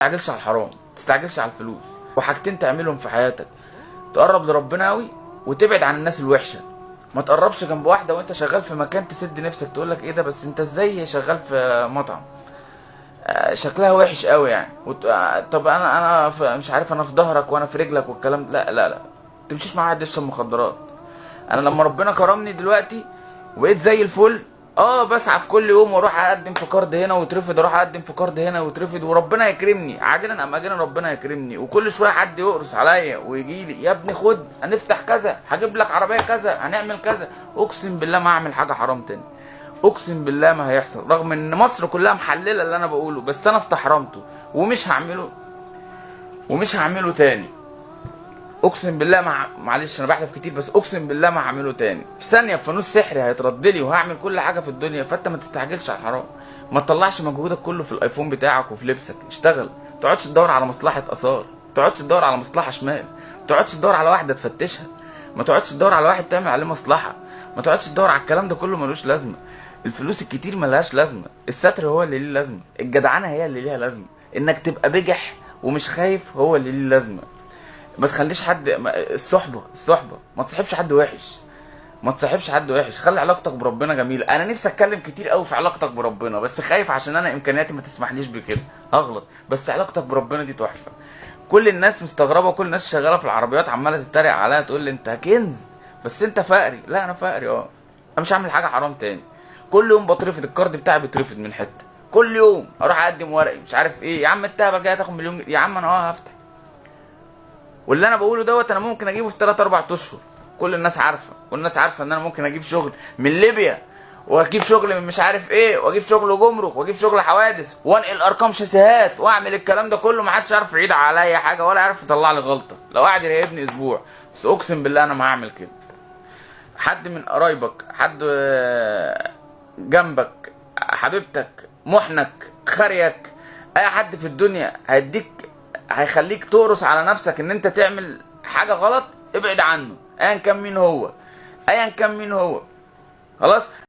تستعجلش على الحرام تستعجلش على الفلوس وحاجتين تعملهم في حياتك. تقرب لربنا قوي وتبعد عن الناس الوحشة. ما تقربش جنب واحدة وانت شغال في مكان تسد نفسك تقول لك إيه ده بس أنت إزاي شغال في مطعم؟ آه، شكلها وحش قوي يعني. وت... آه، طب أنا أنا ف... مش عارف أنا في ظهرك وأنا في رجلك والكلام لا لا لا تمشيش مع واحد يشرب مخدرات. أنا لما ربنا كرمني دلوقتي وبقيت زي الفل آه بسعى في كل يوم وأروح اقدم في card هنا ويترفض أروح اقدم في card هنا ويترفض وربنا يكرمني. عاجلا ام اجلا ربنا يكرمني. وكل شوية حد يقرص عليا ويجي لي يا ابني خد هنفتح كذا هجيب لك عربية كذا هنعمل كذا. اقسم بالله ما اعمل حاجة حرام تاني. اقسم بالله ما هيحصل رغم ان مصر كلها محللة اللي أنا بقوله بس أنا استحرمته ومش هعمله ومش هعمله تاني. اقسم بالله مع... معلش أنا بحلف كتير بس اقسم بالله ما هعمله تاني. في ثانية فانوس سحري هيترد لي وهعمل كل حاجة في الدنيا فانت ما تستعجلش على الحرام ما تطلعش مجهودك كله في الايفون بتاعك وفي لبسك. اشتغل. ما تقعدش تدور على مصلحة آثار. ما تقعدش تدور على مصلحة شمال. ما تقعدش تدور على واحدة تفتشها. ما تقعدش تدور على واحد تعمل عليه مصلحة. ما تقعدش تدور على الكلام ده كله ملوش لازمة. الفلوس الكتير ملهاش لازمة. الستر هو اللي ليه لازمة. الجدعنه هي اللي ليها لازمة. انك تبقى بجح ومش خايف هو اللي ليه لازمة. ما تخليش حد الصحبة الصحبة. ما تصاحبش حد وحش. ما تصاحبش حد وحش. خلي علاقتك بربنا جميلة. أنا نفسي أتكلم كتير قوي في علاقتك بربنا بس خايف عشان أنا إمكانياتي ما تسمحليش بكده. هغلط. بس علاقتك بربنا دي تحفة. كل الناس مستغربة كل الناس شغالة في العربيات عمالة تتريق عليا تقول لي أنت كنز. بس أنت فقري. لا أنا فقري آه. أنا مش هعمل حاجة حرام تاني. كل يوم بترفض. الكارد بتاعي بيترفض من حتة. كل يوم أروح أقدم ورقي مش عارف إيه. يا عم انت بقى جاي تاخد مليون. يا عم أنا آه هفتح. واللي أنا بقوله دوت أنا ممكن أجيبه في 3 4 أشهر. كل الناس عارفة. كل الناس عارفة إن أنا ممكن أجيب شغل من ليبيا وأجيب شغل من مش عارف إيه وأجيب شغل جمرك وأجيب شغل حوادث وأنقل ارقام شاسيهات وأعمل الكلام ده كله. ما حدش يعرف يعيد عليا حاجة ولا يعرف يطلع لي غلطة. لو قاعد يراقبني أسبوع. بس أقسم بالله أنا ما هعمل كده. حد من قرايبك حد آه، جنبك حبيبتك محنك خريك أي حد في الدنيا هيديك هيخليك تقرص على نفسك إن أنت تعمل حاجة غلط ابعد عنه ايا كان مين هو ايا كان مين هو. خلاص؟